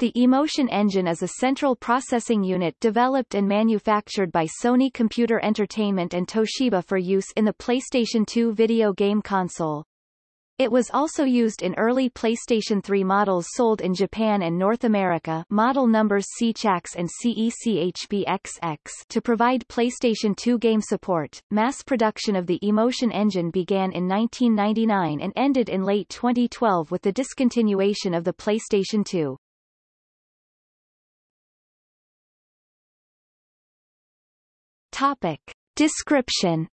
The Emotion Engine is a central processing unit developed and manufactured by Sony Computer Entertainment and Toshiba for use in the PlayStation 2 video game console. It was also used in early PlayStation 3 models sold in Japan and North America model numbers CHAX and CECHBXX to provide PlayStation 2 game support. Mass production of the Emotion Engine began in 1999 and ended in late 2012 with the discontinuation of the PlayStation 2. Topic. Description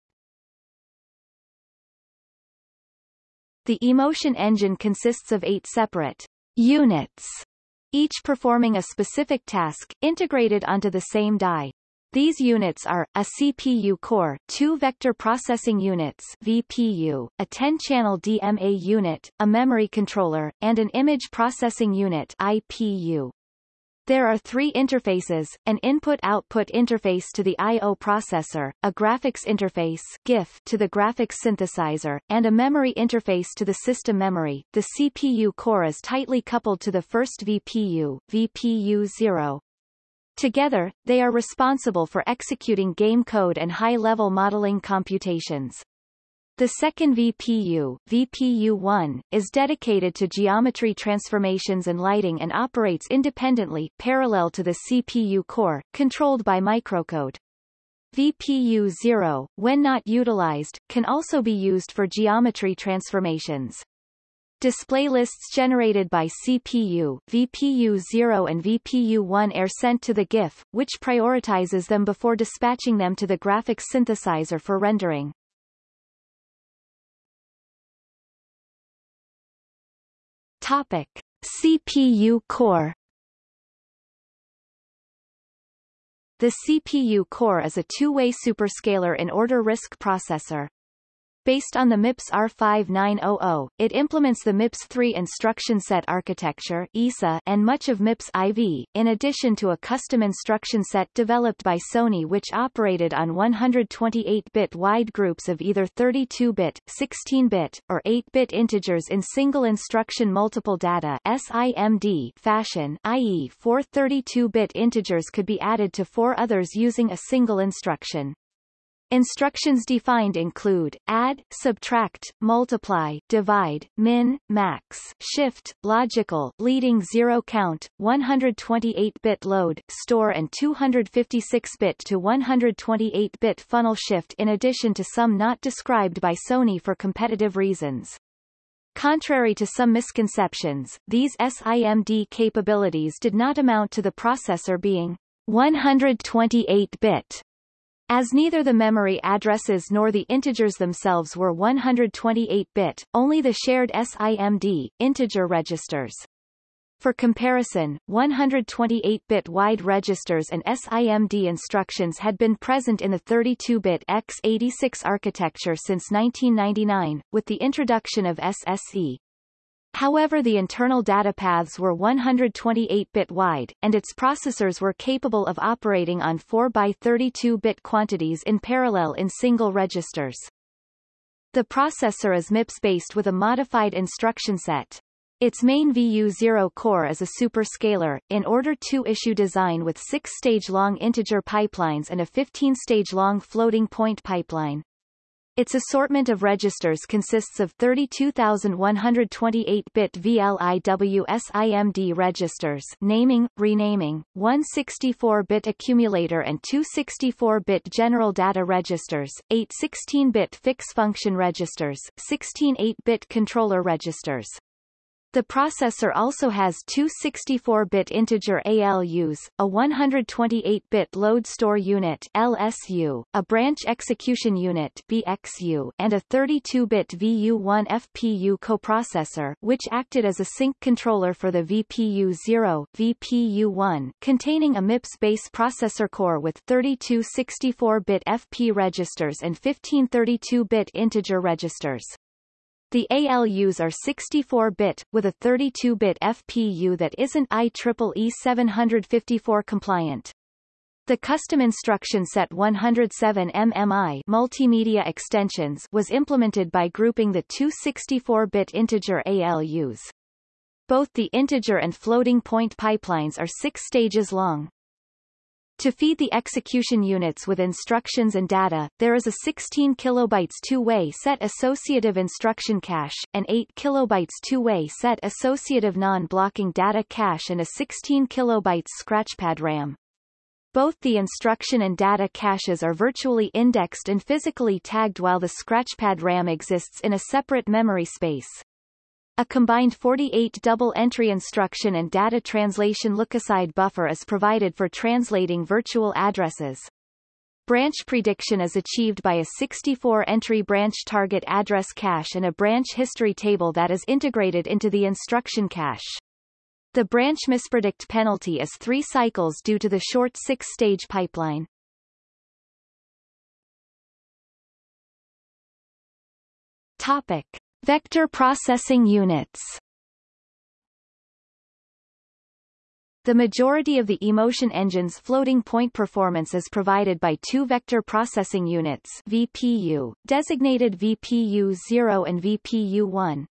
The emotion engine consists of eight separate units, each performing a specific task, integrated onto the same die. These units are, a CPU core, two vector processing units VPU, a 10-channel DMA unit, a memory controller, and an image processing unit IPU. There are three interfaces, an input-output interface to the I.O. processor, a graphics interface GIF to the graphics synthesizer, and a memory interface to the system memory. The CPU core is tightly coupled to the first VPU, VPU-0. Together, they are responsible for executing game code and high-level modeling computations. The second VPU, VPU-1, is dedicated to geometry transformations and lighting and operates independently, parallel to the CPU core, controlled by microcode. VPU-0, when not utilized, can also be used for geometry transformations. Display lists generated by CPU, VPU-0 and VPU-1 are sent to the GIF, which prioritizes them before dispatching them to the graphics synthesizer for rendering. Topic. CPU core The CPU core is a two-way superscalar in-order RISC processor. Based on the MIPS R5900, it implements the MIPS 3 instruction set architecture ISA and much of MIPS IV, in addition to a custom instruction set developed by Sony which operated on 128-bit wide groups of either 32-bit, 16-bit, or 8-bit integers in single instruction multiple data SIMD fashion i.e. four 32-bit integers could be added to four others using a single instruction. Instructions defined include, add, subtract, multiply, divide, min, max, shift, logical, leading zero count, 128-bit load, store and 256-bit to 128-bit funnel shift in addition to some not described by Sony for competitive reasons. Contrary to some misconceptions, these SIMD capabilities did not amount to the processor being 128-bit as neither the memory addresses nor the integers themselves were 128-bit, only the shared SIMD, integer registers. For comparison, 128-bit wide registers and SIMD instructions had been present in the 32-bit x86 architecture since 1999, with the introduction of SSE. However the internal data paths were 128-bit wide, and its processors were capable of operating on 4 by 32-bit quantities in parallel in single registers. The processor is MIPS-based with a modified instruction set. Its main VU0 core is a superscalar, in order two-issue design with six-stage long integer pipelines and a 15-stage long floating point pipeline. Its assortment of registers consists of 32,128-bit VLIW SIMD registers naming, renaming, one 64-bit accumulator and two 64-bit general data registers, eight 16-bit fix-function registers, 16 8-bit controller registers. The processor also has two 64-bit integer ALUs, a 128-bit load store unit LSU, a branch execution unit BXU, and a 32-bit VU1 FPU coprocessor which acted as a sync controller for the VPU0 VPU1 containing a MIPS base processor core with 32 64-bit FP registers and 15 32-bit integer registers. The ALUs are 64-bit, with a 32-bit FPU that isn't IEEE 754 compliant. The custom instruction set 107 MMI multimedia extensions was implemented by grouping the two 64-bit integer ALUs. Both the integer and floating point pipelines are six stages long. To feed the execution units with instructions and data, there is a 16 kilobytes two-way set associative instruction cache, an 8 kilobytes two-way set associative non-blocking data cache and a 16 kilobytes scratchpad RAM. Both the instruction and data caches are virtually indexed and physically tagged while the scratchpad RAM exists in a separate memory space. A combined 48 double-entry instruction and data translation lookaside buffer is provided for translating virtual addresses. Branch prediction is achieved by a 64-entry branch target address cache and a branch history table that is integrated into the instruction cache. The branch mispredict penalty is three cycles due to the short six-stage pipeline. Topic. Vector processing units The majority of the eMotion engine's floating point performance is provided by two vector processing units VPU, designated VPU-0 and VPU-1.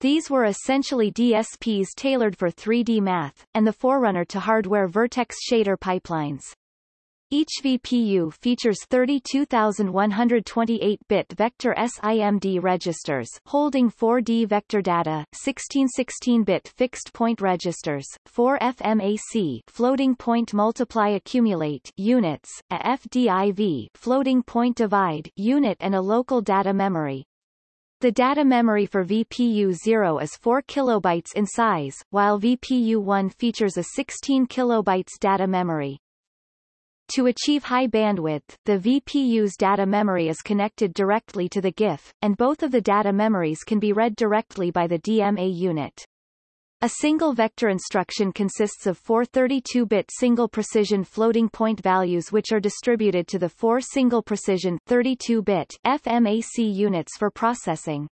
These were essentially DSPs tailored for 3D math, and the forerunner to hardware vertex shader pipelines. Each VPU features 32,128-bit vector SIMD registers holding 4D vector data, 16 16-bit fixed-point registers, 4 FMAC floating point multiply accumulate units, a FDIV floating point divide unit and a local data memory. The data memory for VPU-0 is 4 kilobytes in size, while VPU-1 features a 16 kilobytes data memory. To achieve high bandwidth, the VPU's data memory is connected directly to the GIF, and both of the data memories can be read directly by the DMA unit. A single vector instruction consists of four 32-bit single precision floating point values which are distributed to the four single precision 32-bit FMAC units for processing.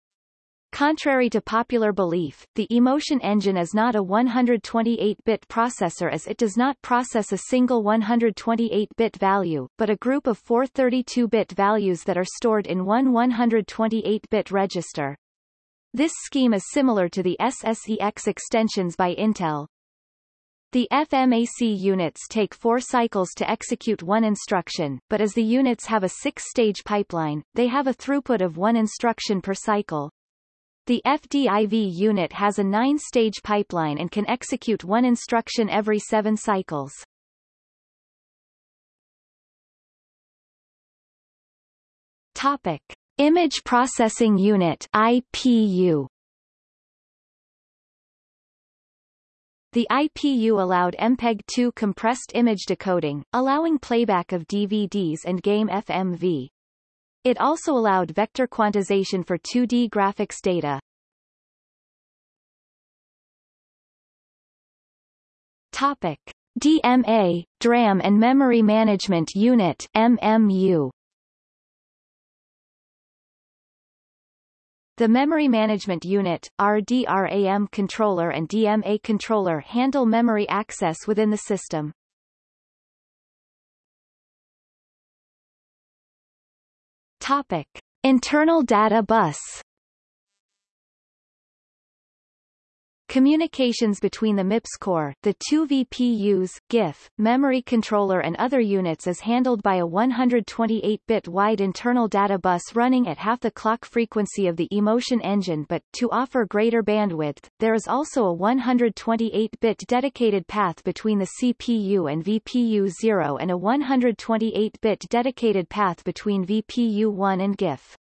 Contrary to popular belief, the eMotion engine is not a 128-bit processor as it does not process a single 128-bit value, but a group of four 32-bit values that are stored in one 128-bit register. This scheme is similar to the SSEX extensions by Intel. The FMAC units take four cycles to execute one instruction, but as the units have a six-stage pipeline, they have a throughput of one instruction per cycle. The FDIV unit has a nine-stage pipeline and can execute one instruction every seven cycles. Topic. Image Processing Unit IPU. The IPU allowed MPEG-2 compressed image decoding, allowing playback of DVDs and game FMV. It also allowed vector quantization for 2D graphics data. Topic: DMA, DRAM and Memory Management Unit MMU. The Memory Management Unit, RDRAM controller and DMA controller handle memory access within the system. Topic. Internal data bus Communications between the MIPS core, the two VPUs, GIF, memory controller and other units is handled by a 128-bit wide internal data bus running at half the clock frequency of the eMotion engine but, to offer greater bandwidth, there is also a 128-bit dedicated path between the CPU and VPU0 and a 128-bit dedicated path between VPU1 and GIF.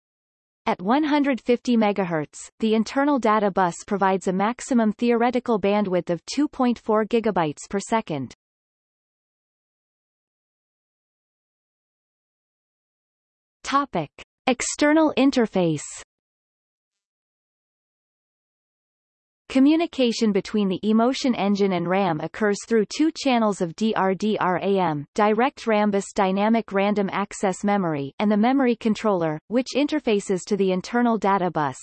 At 150 MHz, the internal data bus provides a maximum theoretical bandwidth of 2.4 GB per second. Topic. External interface Communication between the eMotion engine and RAM occurs through two channels of DRDRAM, direct Rambus dynamic random access memory, and the memory controller, which interfaces to the internal data bus.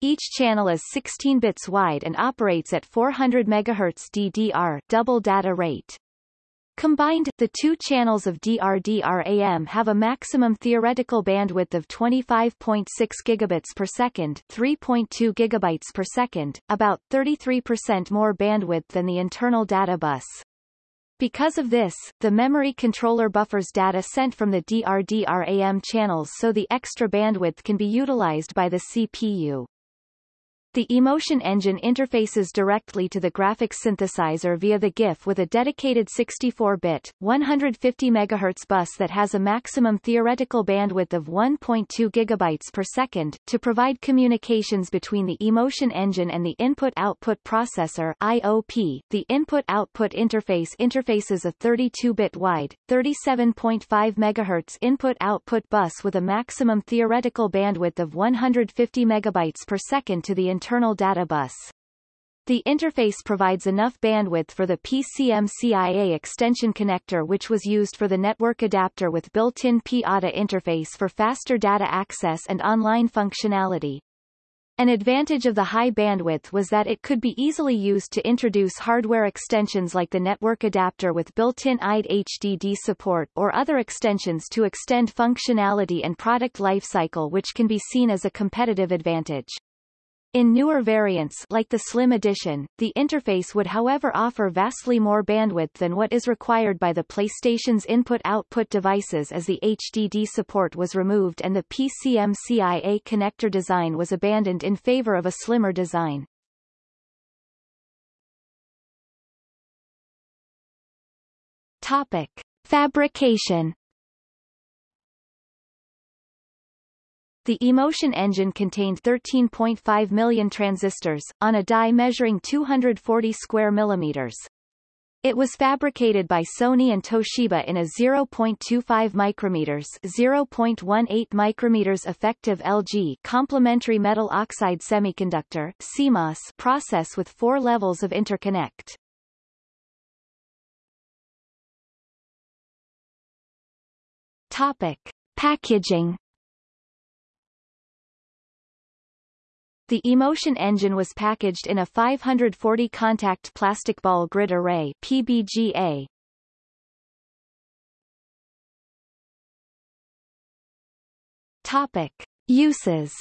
Each channel is 16 bits wide and operates at 400 MHz DDR double data rate. Combined, the two channels of DRDRAM have a maximum theoretical bandwidth of 25.6 gigabits per second, 3.2 gigabytes per second, about 33% more bandwidth than the internal data bus. Because of this, the memory controller buffers data sent from the DRDRAM channels so the extra bandwidth can be utilized by the CPU. The eMotion engine interfaces directly to the graphics synthesizer via the GIF with a dedicated 64-bit, 150 MHz bus that has a maximum theoretical bandwidth of 1.2 GB per second, to provide communications between the eMotion engine and the input-output processor IOP. The input-output interface interfaces a 32-bit wide, 37.5 MHz input-output bus with a maximum theoretical bandwidth of 150 MB per second to the internal data bus. The interface provides enough bandwidth for the PCM-CIA extension connector which was used for the network adapter with built-in PATA interface for faster data access and online functionality. An advantage of the high bandwidth was that it could be easily used to introduce hardware extensions like the network adapter with built-in IDE HDD support or other extensions to extend functionality and product lifecycle which can be seen as a competitive advantage. In newer variants like the Slim Edition, the interface would however offer vastly more bandwidth than what is required by the PlayStation's input-output devices as the HDD support was removed and the PCM-CIA connector design was abandoned in favor of a slimmer design. Topic. Fabrication The eMotion engine contained 13.5 million transistors, on a die measuring 240 square millimeters. It was fabricated by Sony and Toshiba in a 0.25 micrometers 0.18 micrometers effective LG complementary metal oxide semiconductor CMOS process with four levels of interconnect. Topic. Packaging The eMotion engine was packaged in a 540 contact plastic ball grid array PBGA. Topic: Uses.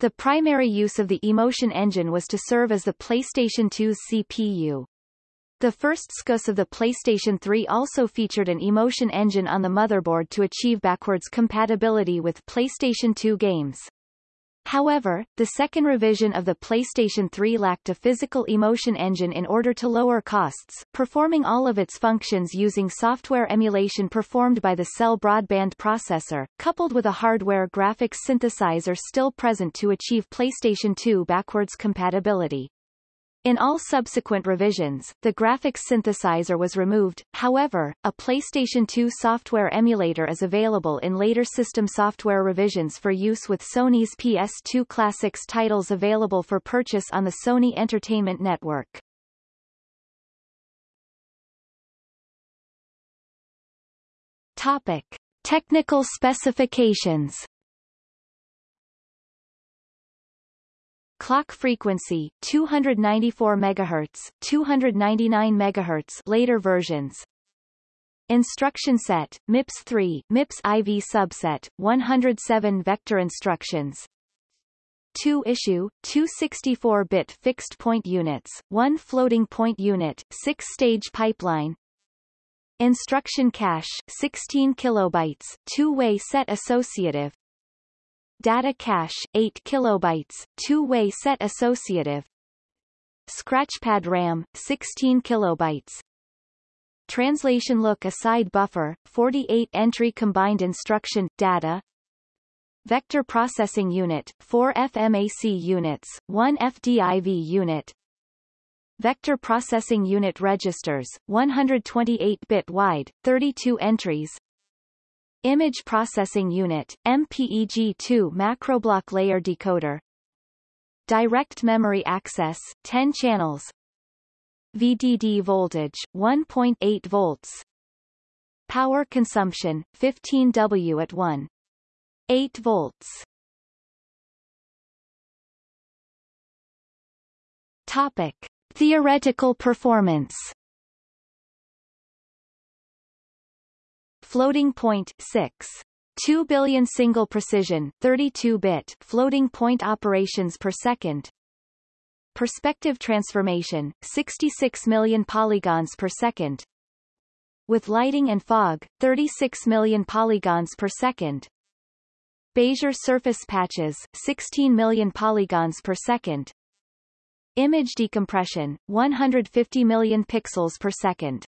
The primary use of the eMotion engine was to serve as the PlayStation 2's CPU. The first SKUs of the PlayStation 3 also featured an eMotion engine on the motherboard to achieve backwards compatibility with PlayStation 2 games. However, the second revision of the PlayStation 3 lacked a physical eMotion engine in order to lower costs, performing all of its functions using software emulation performed by the Cell Broadband processor, coupled with a hardware graphics synthesizer still present to achieve PlayStation 2 backwards compatibility. In all subsequent revisions, the graphics synthesizer was removed, however, a PlayStation 2 software emulator is available in later system software revisions for use with Sony's PS2 Classics titles available for purchase on the Sony Entertainment Network. Topic. Technical specifications Clock frequency 294 MHz, 299 MHz later versions. Instruction set MIPS 3, MIPS IV subset 107 vector instructions. 2 issue, 264-bit fixed point units, 1 floating point unit, 6-stage pipeline. Instruction cache 16 kilobytes, two-way set associative, Data cache 8 kilobytes, two-way set associative. Scratchpad RAM 16 kilobytes. Translation look aside buffer 48 entry combined instruction data. Vector processing unit 4 FMAC units, 1 FDIV unit. Vector processing unit registers 128-bit wide, 32 entries. Image Processing Unit, MPEG-2 macroblock layer decoder Direct Memory Access, 10 channels VDD voltage, 1.8 volts Power consumption, 15 W at 1. 8 volts Topic. Theoretical performance Floating point 6. 2 billion single precision 32-bit floating point operations per second. Perspective transformation 66 million polygons per second. With lighting and fog 36 million polygons per second. Bezier surface patches 16 million polygons per second. Image decompression 150 million pixels per second